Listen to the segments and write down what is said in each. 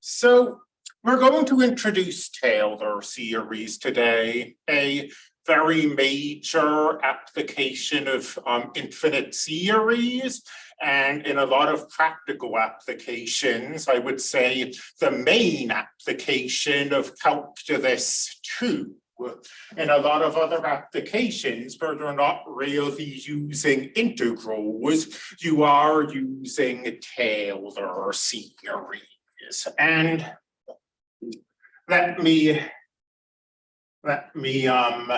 So we're going to introduce Taylor series today, a very major application of um, infinite series. And in a lot of practical applications, I would say the main application of calculus two. In a lot of other applications where they're not really using integrals, you are using Taylor series is. And let me let me um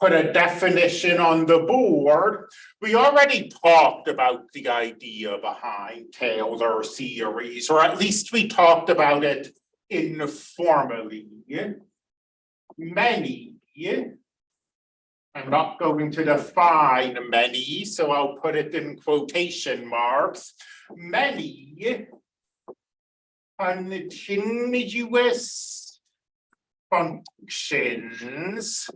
put a definition on the board. We already talked about the idea behind Taylor series, or at least we talked about it informally. Many. I'm not going to define many, so I'll put it in quotation marks. Many continuous functions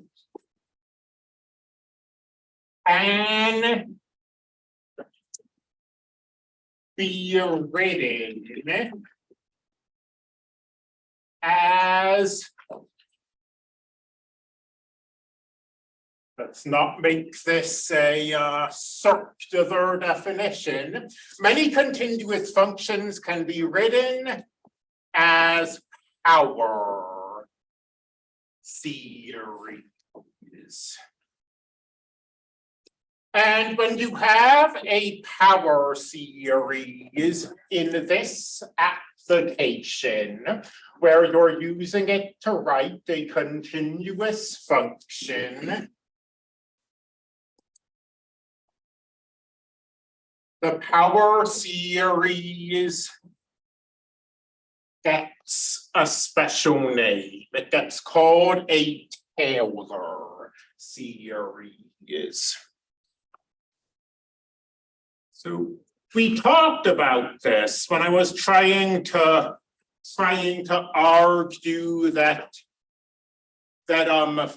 and be written as Let's not make this a uh, circular definition. Many continuous functions can be written as power series. And when you have a power series in this application, where you're using it to write a continuous function, the power series gets a special name. It gets called a Taylor series. So we talked about this when I was trying to trying to argue that that um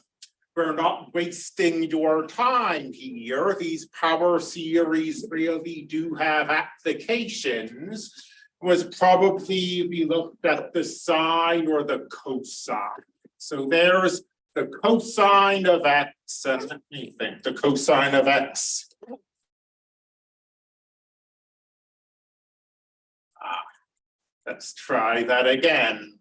we're not wasting your time here. These power series really do have applications. Was probably we looked at the sine or the cosine. So there's the cosine of x and think, the cosine of x. Ah, let's try that again.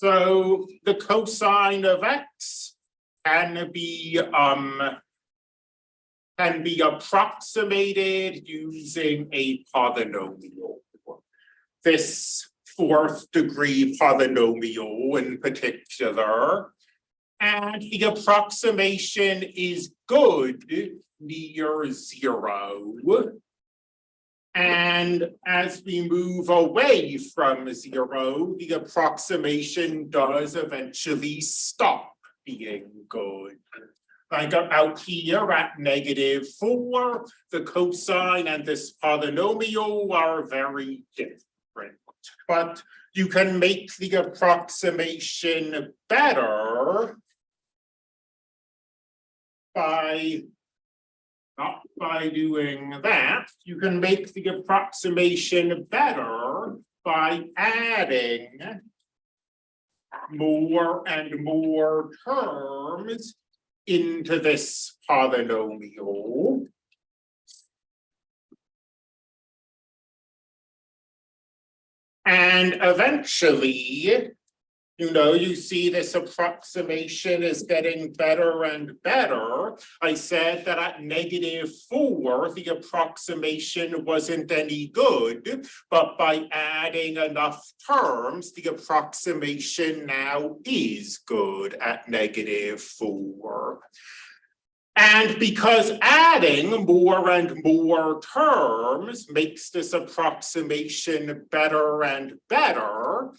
So the cosine of x can be um can be approximated using a polynomial. This fourth degree polynomial in particular. And the approximation is good near zero. And as we move away from zero, the approximation does eventually stop being good. Like out here at negative four, the cosine and this polynomial are very different. But you can make the approximation better by not by doing that, you can make the approximation better by adding more and more terms into this polynomial. And eventually, you know, you see this approximation is getting better and better. I said that at negative four, the approximation wasn't any good, but by adding enough terms, the approximation now is good at negative four. And because adding more and more terms makes this approximation better and better,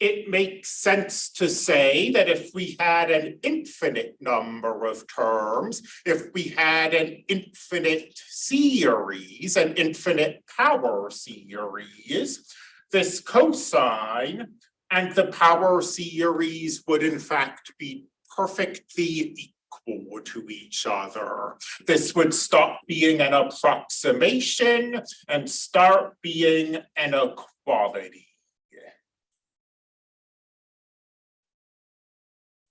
it makes sense to say that if we had an infinite number of terms, if we had an infinite series, an infinite power series, this cosine and the power series would in fact be perfectly equal to each other. This would stop being an approximation and start being an equality.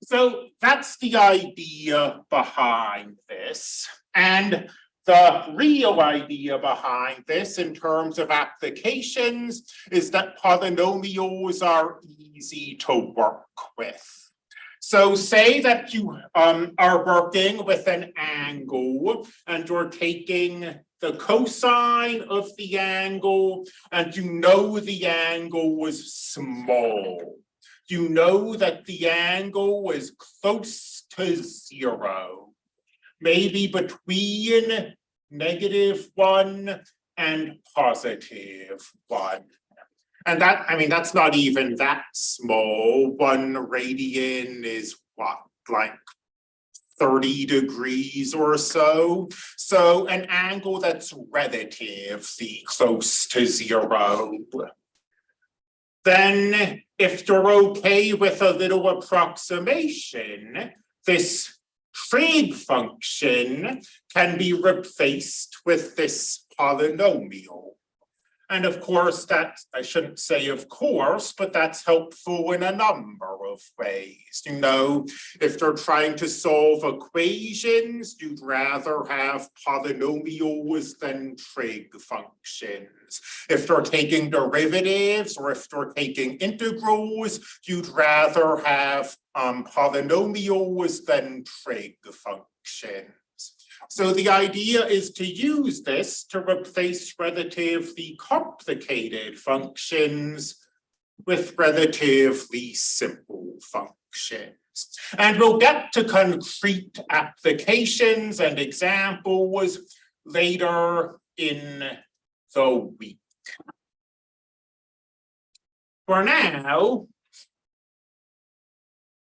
So that's the idea behind this. And the real idea behind this in terms of applications is that polynomials are easy to work with. So say that you um, are working with an angle and you're taking the cosine of the angle and you know the angle was small you know that the angle is close to zero, maybe between negative one and positive one. And that, I mean, that's not even that small. One radian is what, like 30 degrees or so. So an angle that's relatively close to zero then if you're okay with a little approximation, this trig function can be replaced with this polynomial. And of course, that I shouldn't say of course, but that's helpful in a number of ways. You know, if they're trying to solve equations, you'd rather have polynomials than trig functions. If they're taking derivatives or if you're taking integrals, you'd rather have um, polynomials than trig functions. So the idea is to use this to replace relatively complicated functions with relatively simple functions. And we'll get to concrete applications and examples later in the week. For now,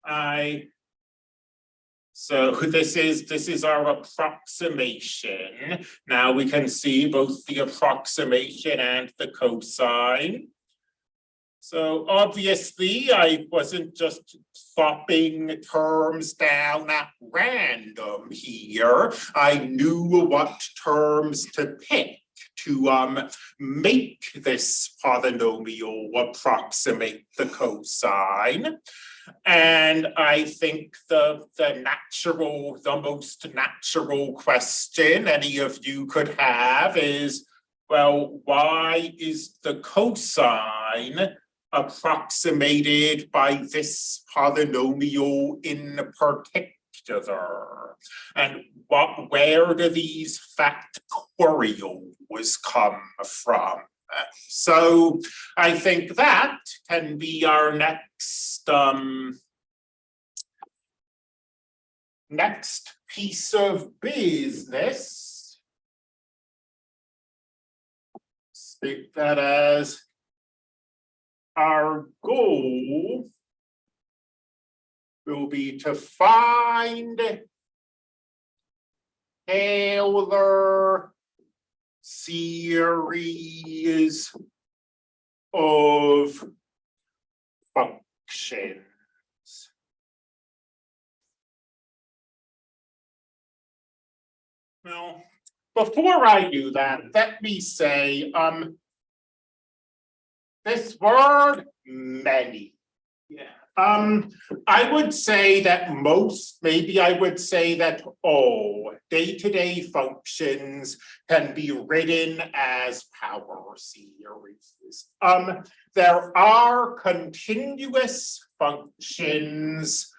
I so this is this is our approximation. Now we can see both the approximation and the cosine. So obviously I wasn't just swapping terms down at random here. I knew what terms to pick to um, make this polynomial approximate the cosine. And I think the, the natural, the most natural question any of you could have is, well, why is the cosine approximated by this polynomial in particular? And what, where do these factorials come from? So I think that can be our next um, next piece of business. State that as our goal will be to find Taylor series of functions. Now, before I do that, let me say, um, this word many. Yeah. Um, I would say that most, maybe I would say that all day-to-day -day functions can be written as power series. Um, there are continuous functions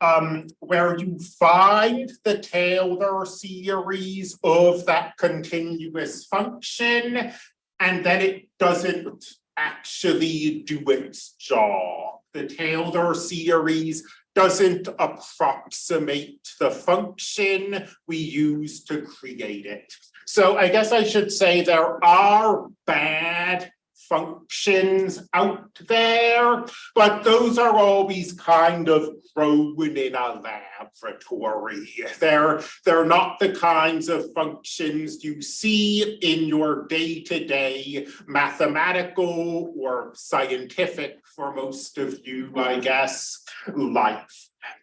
um, where you find the Taylor series of that continuous function, and then it doesn't actually do its job the Taylor series doesn't approximate the function we use to create it. So I guess I should say there are bad functions out there, but those are always kind of grown in a laboratory. They're, they're not the kinds of functions you see in your day-to-day -day mathematical or scientific, for most of you, I guess, life.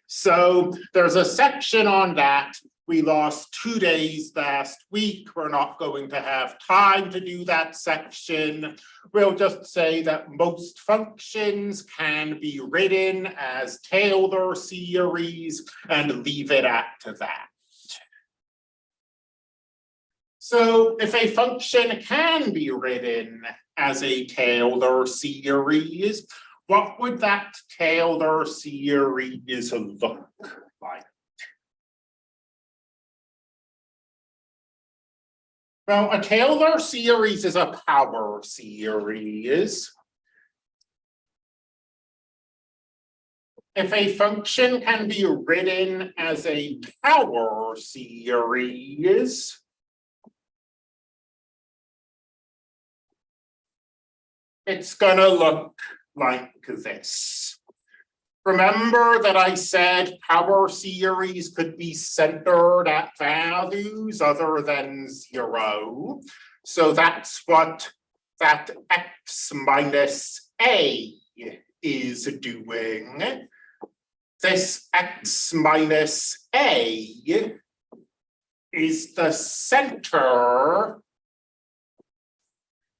So there's a section on that. We lost two days last week. We're not going to have time to do that section. We'll just say that most functions can be written as Taylor series and leave it at that. So if a function can be written as a Taylor series, what would that Taylor series look Well, a Taylor series is a power series. If a function can be written as a power series, it's gonna look like this. Remember that I said power series could be centered at values other than zero. So that's what that x minus a is doing. This x minus a is the center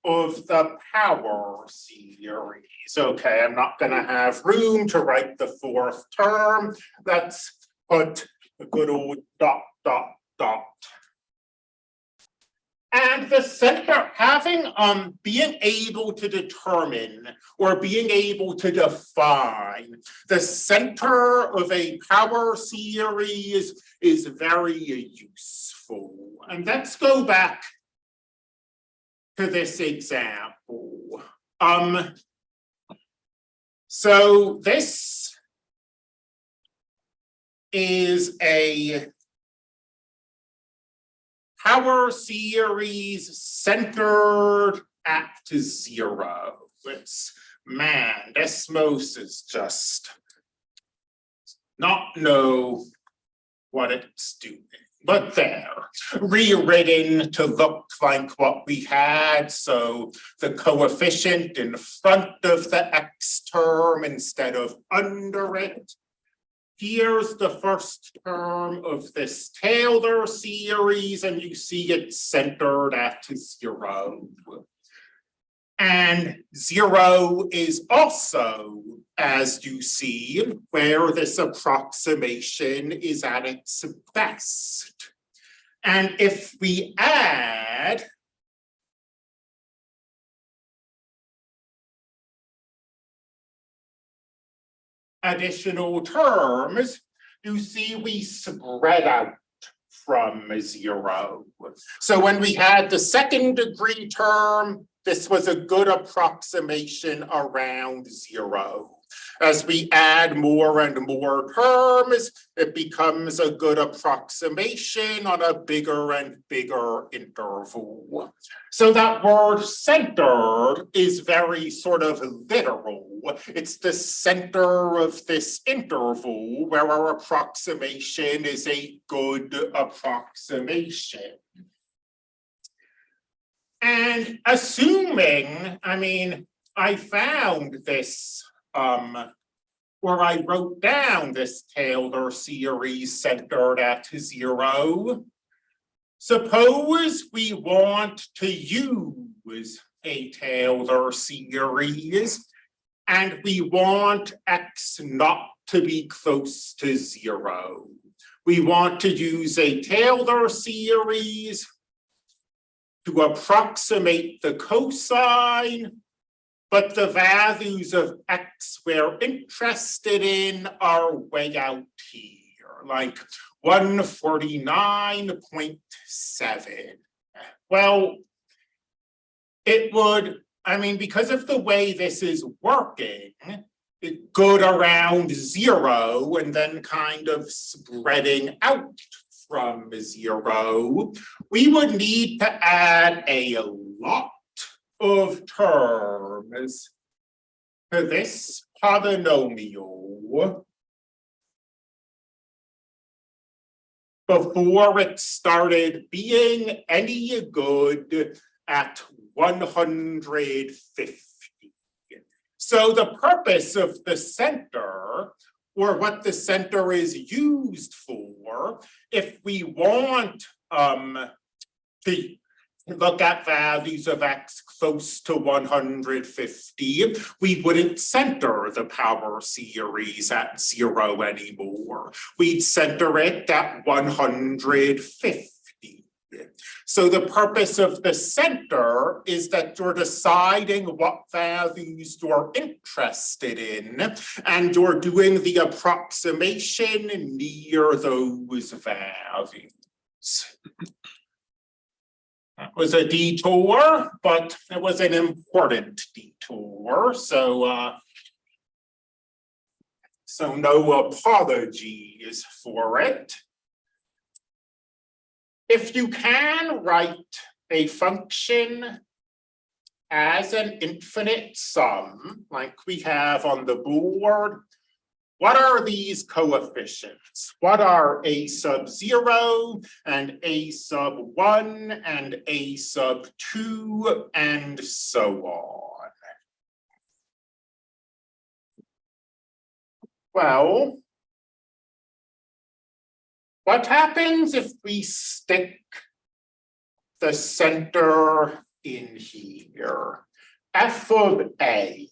of the power series. Okay, I'm not gonna have room to write the fourth term. Let's put a good old dot, dot, dot. And the center having um being able to determine or being able to define the center of a power series is very useful. And let's go back to this example. Um, so this is a power series centered at zero. It's man, Desmos is just not know what it's doing. But there, rewritten to look like what we had, so the coefficient in front of the x term instead of under it. Here's the first term of this Taylor series, and you see it centered at zero. And zero is also, as you see, where this approximation is at its best. And if we add additional terms, you see we spread out from zero. So when we had the second degree term, this was a good approximation around zero. As we add more and more terms, it becomes a good approximation on a bigger and bigger interval. So that word centered is very sort of literal. It's the center of this interval where our approximation is a good approximation. And assuming, I mean, I found this um where I wrote down this Taylor series centered at zero. Suppose we want to use a Taylor series and we want x not to be close to zero. We want to use a Taylor series to approximate the cosine, but the values of x we're interested in are way out here, like 149.7. Well, it would, I mean, because of the way this is working, it good around zero and then kind of spreading out from zero, we would need to add a lot of terms to this polynomial before it started being any good at 150. So the purpose of the center or what the center is used for. If we want um to look at values of x close to one hundred fifty, we wouldn't center the power series at zero anymore. We'd center it at one hundred fifty. So the purpose of the center is that you're deciding what values you're interested in, and you're doing the approximation near those values. That was a detour, but it was an important detour, so uh. So no apologies for it. If you can write a function as an infinite sum, like we have on the board, what are these coefficients? What are a sub zero and a sub one and a sub two and so on? Well, what happens if we stick the center in here? F of A.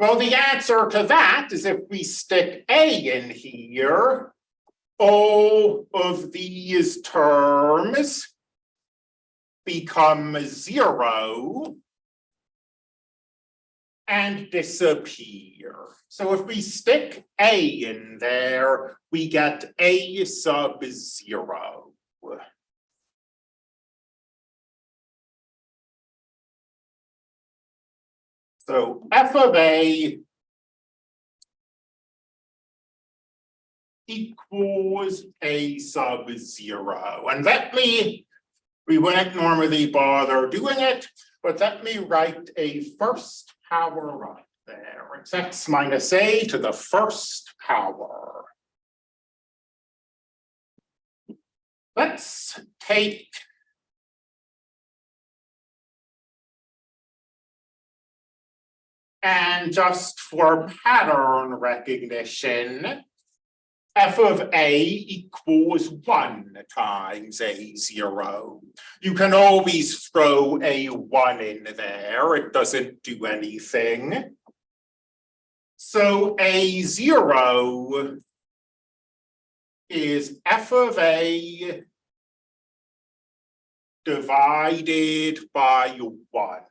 Well, the answer to that is if we stick A in here, all of these terms become zero and disappear. So if we stick A in there, we get A sub zero. So f of A equals A sub zero. And let me, we wouldn't normally bother doing it, but let me write a first power right there. It's x minus A to the first power. Let's take And just for pattern recognition, f of a equals one times a zero. You can always throw a one in there, it doesn't do anything. So a zero is f of a divided by one.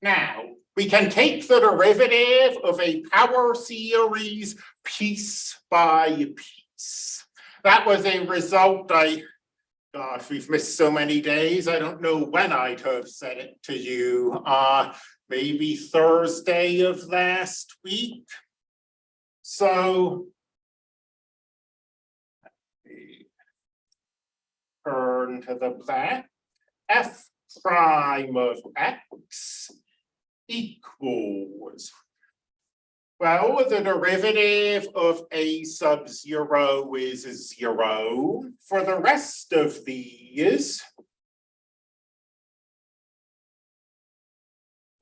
Now, we can take the derivative of a power series piece by piece. That was a result I, gosh, we've missed so many days. I don't know when I'd have said it to you. Uh, maybe Thursday of last week. So turn to the black. F prime of x equals. Well, the derivative of a sub zero is zero. For the rest of these,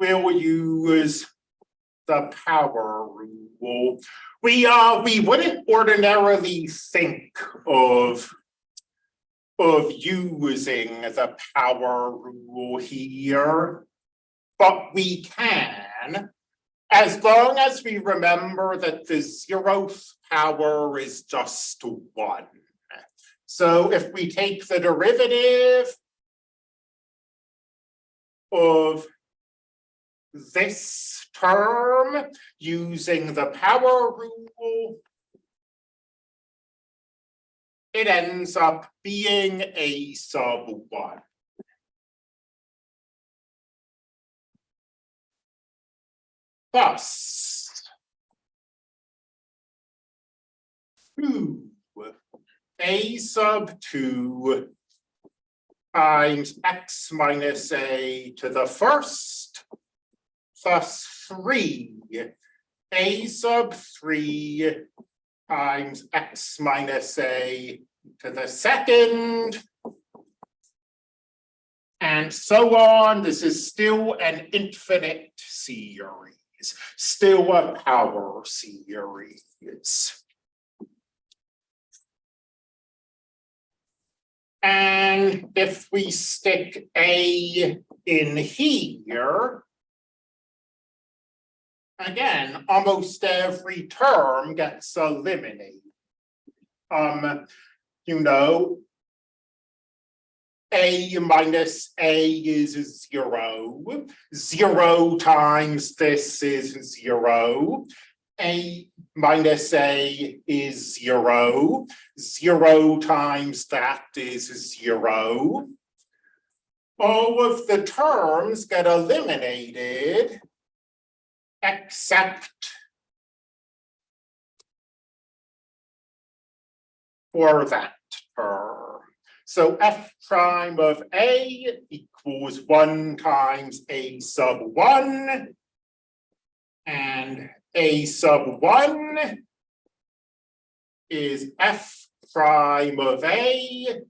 we'll use the power rule. We uh we wouldn't ordinarily think of of using the power rule here but we can, as long as we remember that the zeroth power is just one. So if we take the derivative of this term using the power rule, it ends up being a sub one. Thus, two a sub two times x minus a to the first plus three. A sub three times x minus a to the second. And so on, this is still an infinite series, still a power series. And if we stick A in here. Again, almost every term gets eliminated. Um, you know. A minus A is zero, zero times this is zero. A minus A is zero, zero times that is zero. All of the terms get eliminated. Except. For that term. So f prime of A equals one times A sub one. And A sub one. Is f prime of A.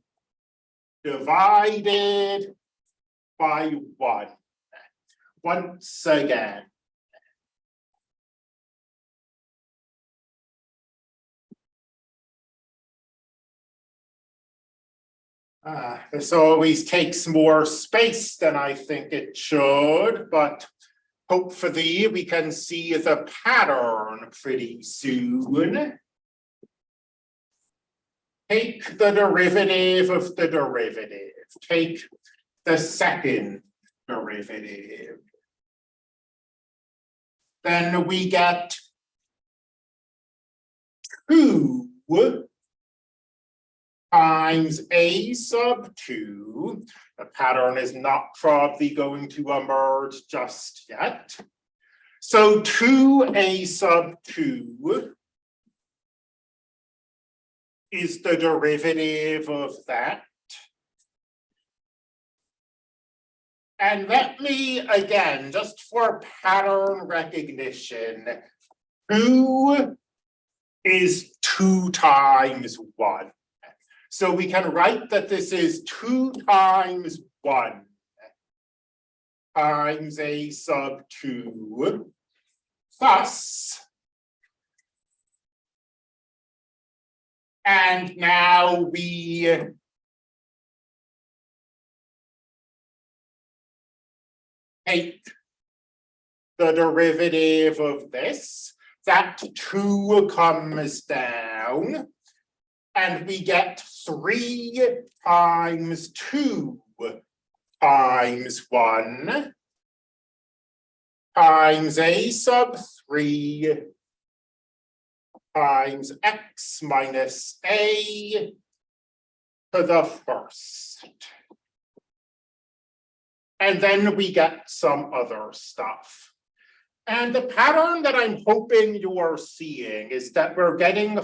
Divided by one. Once again. Uh, this always takes more space than I think it should, but hopefully we can see the pattern pretty soon. Take the derivative of the derivative, take the second derivative. Then we get two times a sub two. The pattern is not probably going to emerge just yet. So two a sub two is the derivative of that. And let me, again, just for pattern recognition, two is two times one. So we can write that this is two times one times a sub two thus. And now we take the derivative of this, that two comes down. And we get three times two times one times a sub three times x minus a to the first. And then we get some other stuff. And the pattern that I'm hoping you are seeing is that we're getting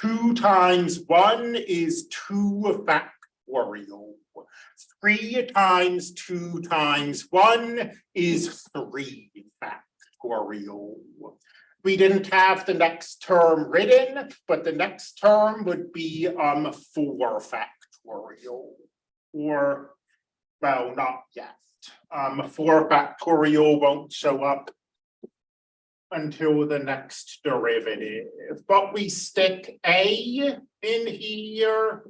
Two times one is two factorial. Three times two times one is three factorial. We didn't have the next term written, but the next term would be um four factorial. Or, well, not yet. Um, four factorial won't show up until the next derivative, but we stick a in here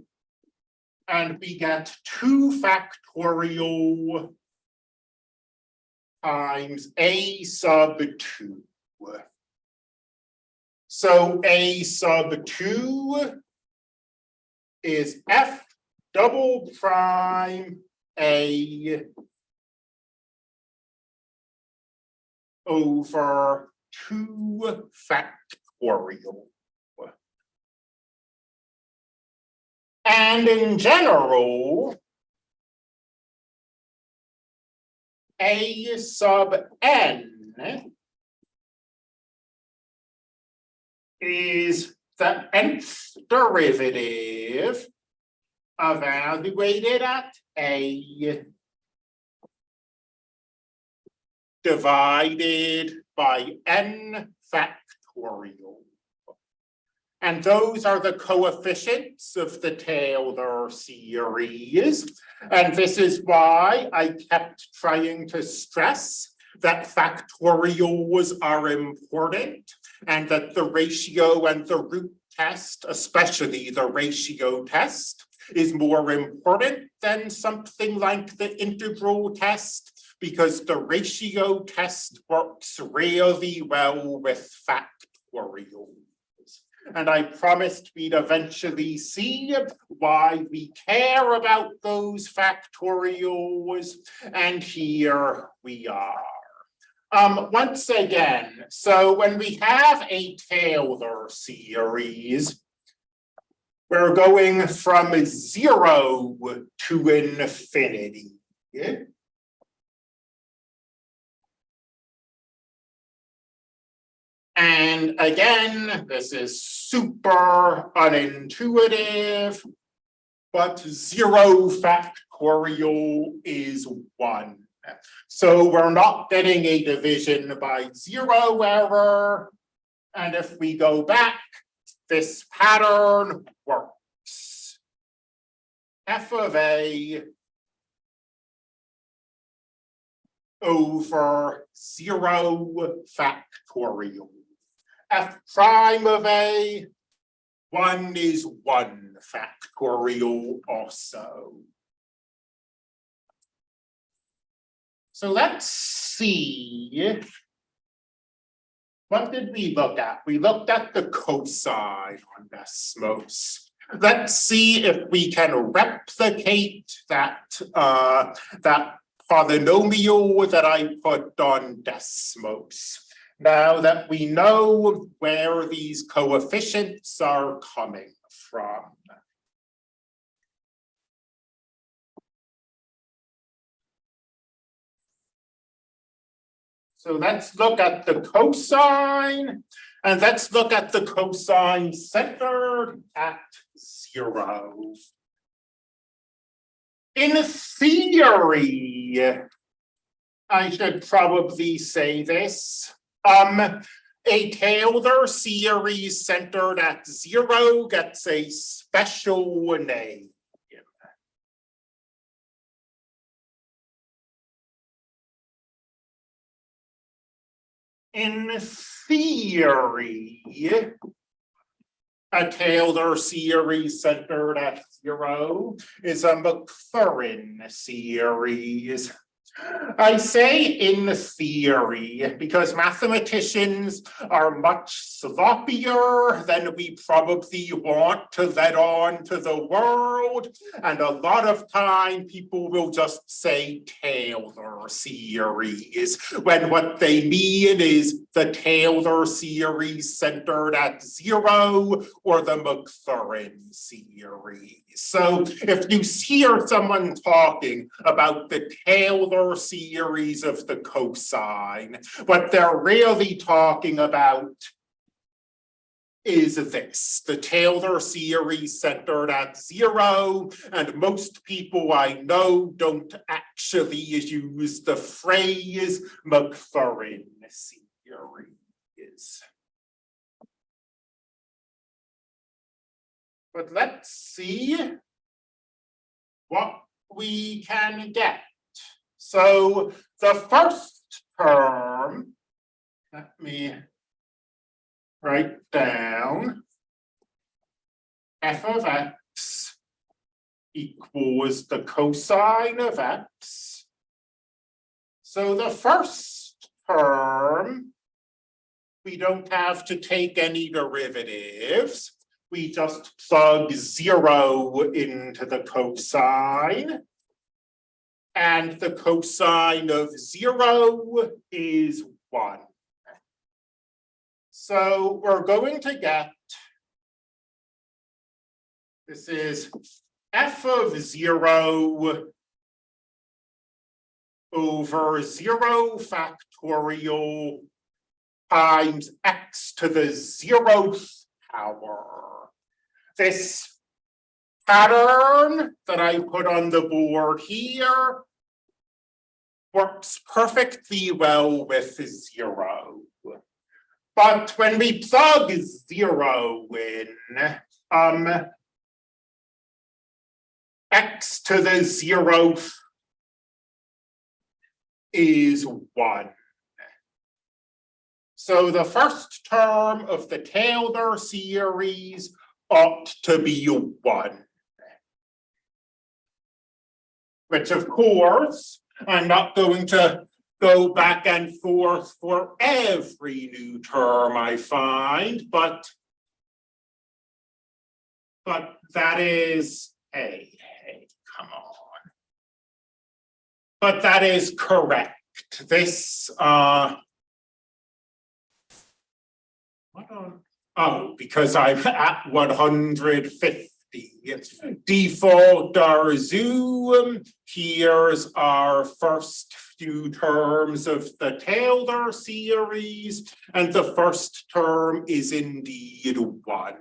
and we get two factorial times a sub two. So a sub two is f double prime a over two factorial. And in general, a sub n is the nth derivative evaluated at a divided by n factorial. And those are the coefficients of the Taylor series. And this is why I kept trying to stress that factorials are important and that the ratio and the root test, especially the ratio test, is more important than something like the integral test because the ratio test works really well with factorials. And I promised we'd eventually see why we care about those factorials. And here we are. Um, once again, so when we have a Taylor series, we're going from zero to infinity. And again, this is super unintuitive, but zero factorial is one. So we're not getting a division by zero error. And if we go back, this pattern works. F of A over zero factorial. F prime of A, one is one factorial also. So let's see. What did we look at? We looked at the cosine on Desmos. Let's see if we can replicate that uh, that polynomial that I put on Desmos. Now that we know where these coefficients are coming from. So let's look at the cosine and let's look at the cosine centered at zero. In theory, I should probably say this, um, a Taylor series centered at zero gets a special name. In theory, a Taylor series centered at zero is a Maclaurin series I say in theory, because mathematicians are much sloppier than we probably want to let on to the world. And a lot of time people will just say Taylor series, when what they mean is the Taylor series centered at zero or the Maclaurin series. So if you hear someone talking about the Taylor series of the cosine, what they're really talking about is this, the Taylor series centered at zero, and most people I know don't actually use the phrase Maclaurin series. Is but let's see what we can get. So the first term, let me write down f of x equals the cosine of x. So the first term, we don't have to take any derivatives we just plug zero into the cosine. And the cosine of zero is one. So we're going to get, this is f of zero over zero factorial times x to the zeroth power this pattern that I put on the board here works perfectly well with zero. But when we plug zero in, um. X to the zeroth. Is one. So the first term of the Taylor series ought to be one. Which of course, I'm not going to go back and forth for every new term I find, but. But that is, hey, hey, come on. But that is correct. This, uh. Oh, because I'm at one hundred fifty. Default our Zoom, here's our first few terms of the Taylor series, and the first term is indeed one.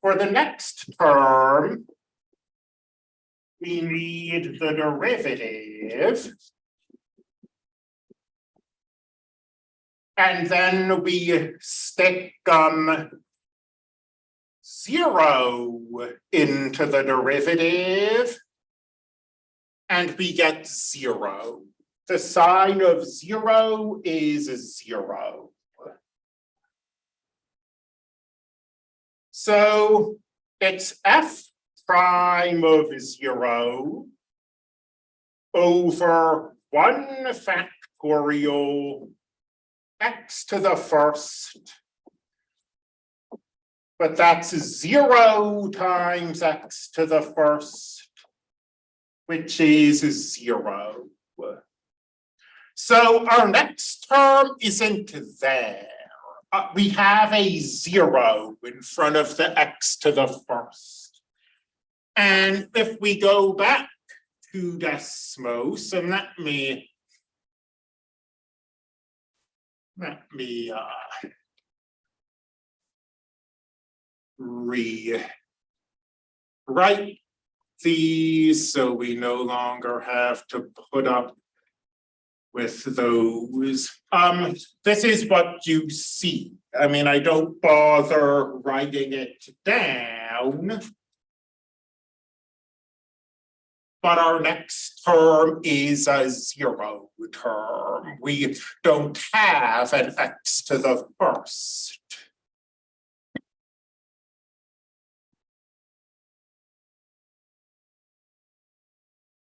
For the next term, we need the derivative. And then we stick um. Zero into the derivative. And we get zero. The sine of zero is zero. So it's f prime of zero over one factorial x to the first. But that's zero times x to the first, which is zero. So our next term isn't there. Uh, we have a zero in front of the x to the first. And if we go back to Desmos, and let me let me uh rewrite these so we no longer have to put up with those. Um, this is what you see. I mean, I don't bother writing it down. But our next term is a zero term. We don't have an x to the first.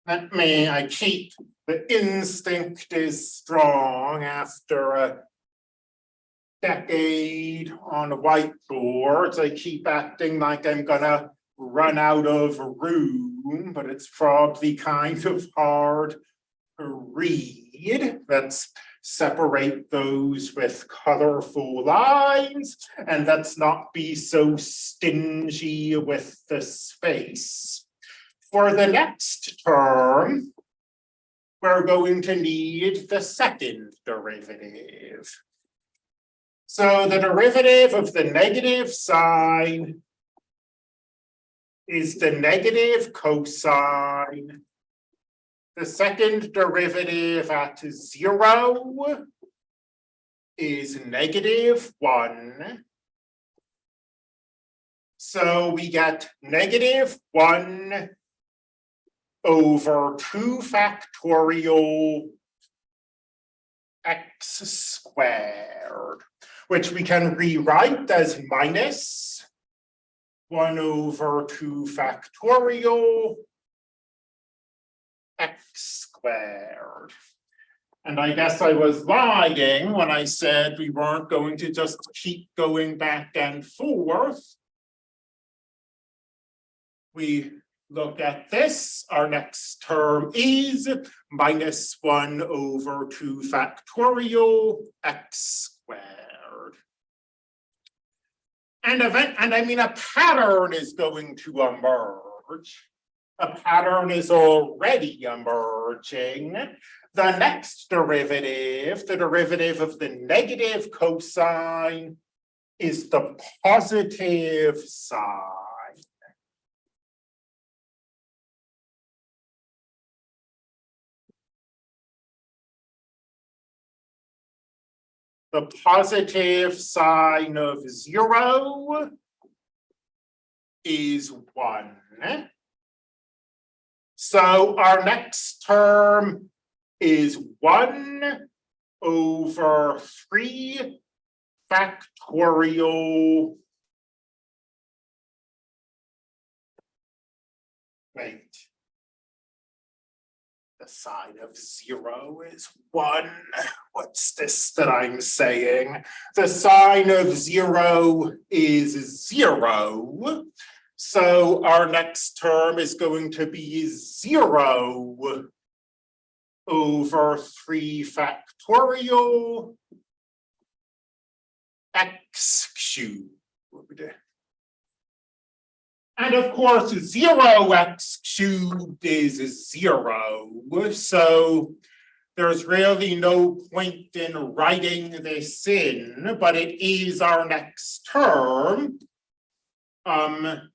Let me, I keep, the instinct is strong after a decade on whiteboards. I keep acting like I'm gonna run out of room, but it's probably kind of hard to read. Let's separate those with colorful lines, and let's not be so stingy with the space. For the next term, we're going to need the second derivative. So the derivative of the negative sine is the negative cosine. The second derivative at zero is negative one. So we get negative one over two factorial x squared, which we can rewrite as minus one over two factorial x squared. And I guess I was lying when I said we weren't going to just keep going back and forth. We look at this, our next term is minus one over two factorial x squared. And event, and I mean a pattern is going to emerge. A pattern is already emerging. The next derivative, the derivative of the negative cosine is the positive side. The positive sine of zero is one. So our next term is one over three factorial. The sine of zero is one. What's this that I'm saying? The sine of zero is zero. So our next term is going to be zero over three factorial x cubed. And of course, zero x cubed is zero, so there's really no point in writing this in, but it is our next term. Um,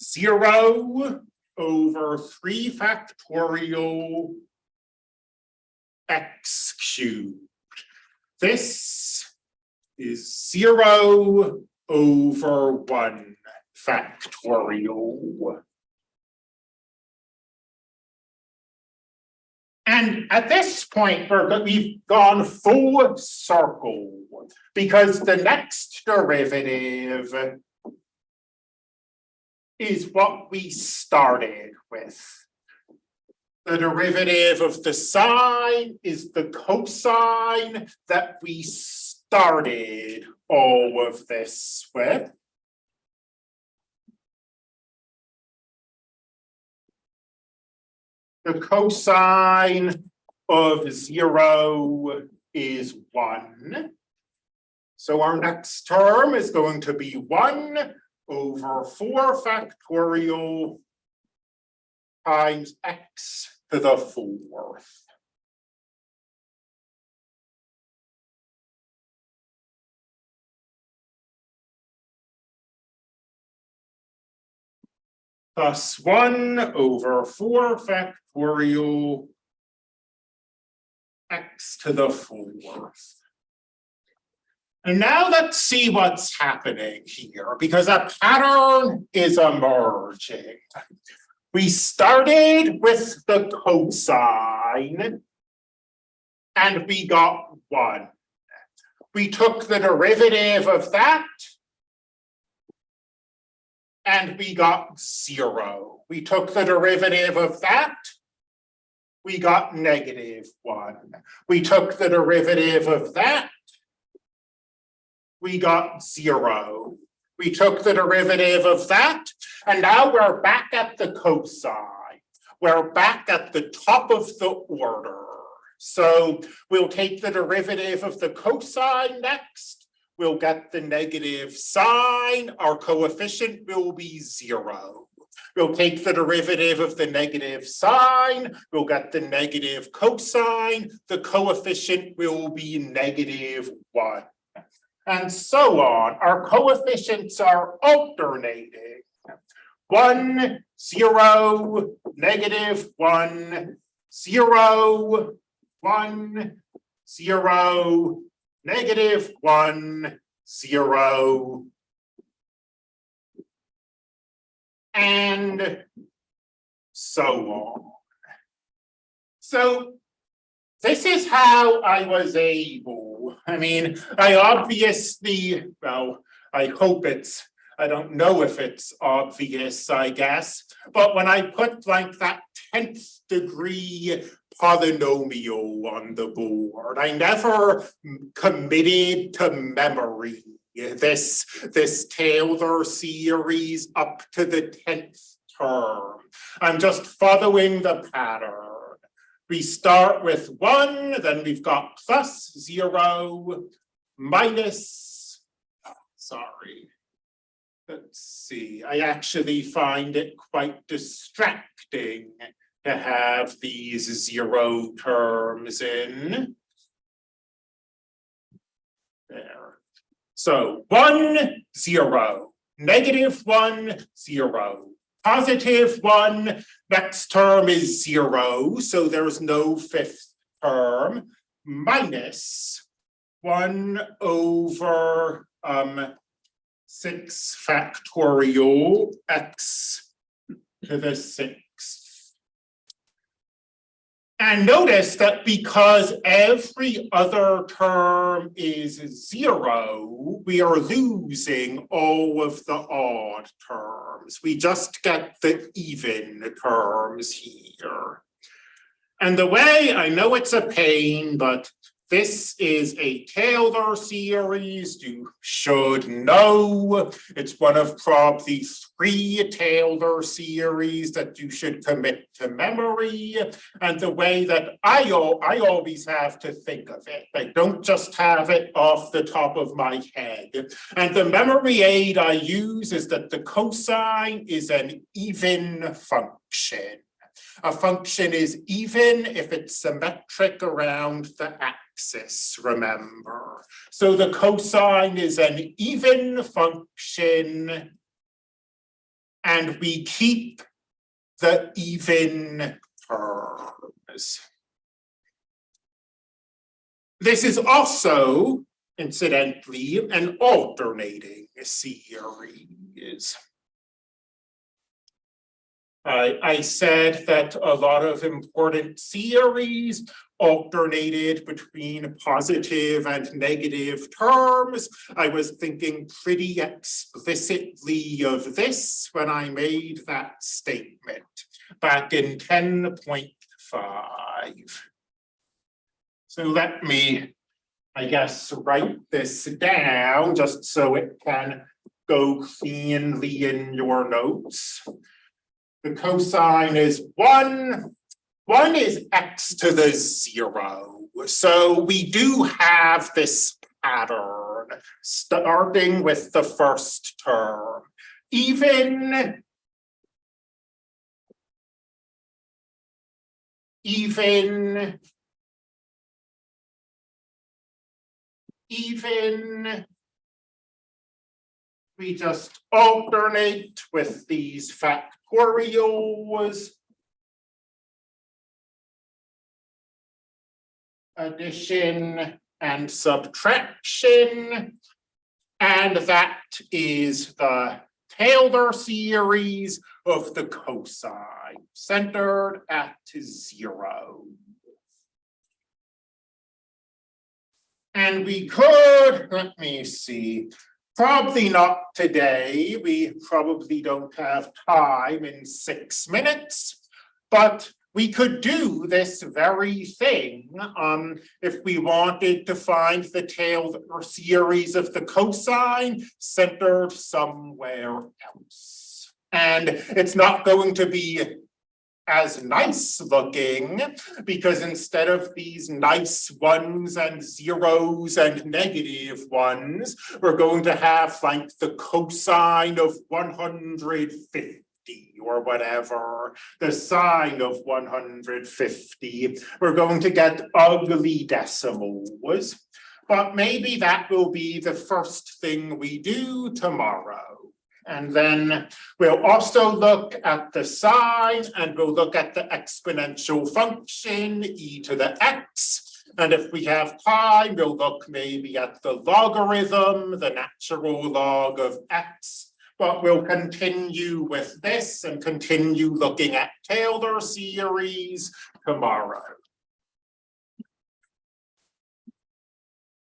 zero over three factorial x cubed. This is zero over one factorial. And at this point, we've gone full circle because the next derivative is what we started with. The derivative of the sine is the cosine that we started all of this with. The cosine of zero is one. So our next term is going to be one over four factorial times x to the fourth. Plus one over four factorial x to the fourth. And now let's see what's happening here, because a pattern is emerging. We started with the cosine. And we got one. We took the derivative of that. And we got zero. We took the derivative of that. We got negative one. We took the derivative of that we got zero. We took the derivative of that, and now we're back at the cosine. We're back at the top of the order. So we'll take the derivative of the cosine next. We'll get the negative sine. Our coefficient will be zero. We'll take the derivative of the negative sine. We'll get the negative cosine. The coefficient will be negative one and so on. Our coefficients are alternating. One, zero, negative one, zero, one, zero, negative one, zero. And so on. So this is how I was able, I mean, I obviously, well, I hope it's, I don't know if it's obvious, I guess. But when I put like that tenth degree polynomial on the board, I never committed to memory this, this Taylor series up to the tenth term. I'm just following the pattern. We start with one, then we've got plus zero, minus, oh, sorry. Let's see, I actually find it quite distracting to have these zero terms in. There. So one, zero, negative one, zero, positive one, next term is zero, so there's no fifth term, minus one over um six factorial x to the sixth. And notice that because every other term is zero, we are losing all of the odd terms. We just get the even terms here. And the way, I know it's a pain, but this is a Taylor series, you should know. It's one of probably three Taylor series that you should commit to memory. And the way that I, I always have to think of it, I don't just have it off the top of my head. And the memory aid I use is that the cosine is an even function. A function is even if it's symmetric around the axis, remember. So the cosine is an even function. And we keep the even terms. This is also incidentally an alternating series. I, I said that a lot of important series alternated between positive and negative terms. I was thinking pretty explicitly of this when I made that statement back in ten point five. So let me, I guess, write this down just so it can go cleanly in your notes. The cosine is one, one is x to the zero. So we do have this pattern, starting with the first term. Even even even we just alternate with these factorials. Addition and subtraction. And that is the Taylor series of the cosine centered at zero. And we could, let me see, Probably not today. We probably don't have time in six minutes. But we could do this very thing um if we wanted to find the Taylor series of the cosine centered somewhere else. And it's not going to be as nice looking because instead of these nice ones and zeros and negative ones, we're going to have like the cosine of one hundred fifty or whatever, the sine of one hundred fifty. We're going to get ugly decimals. But maybe that will be the first thing we do tomorrow. And then we'll also look at the sine and we'll look at the exponential function e to the x. And if we have time, we'll look maybe at the logarithm, the natural log of x. But we'll continue with this and continue looking at Taylor series tomorrow.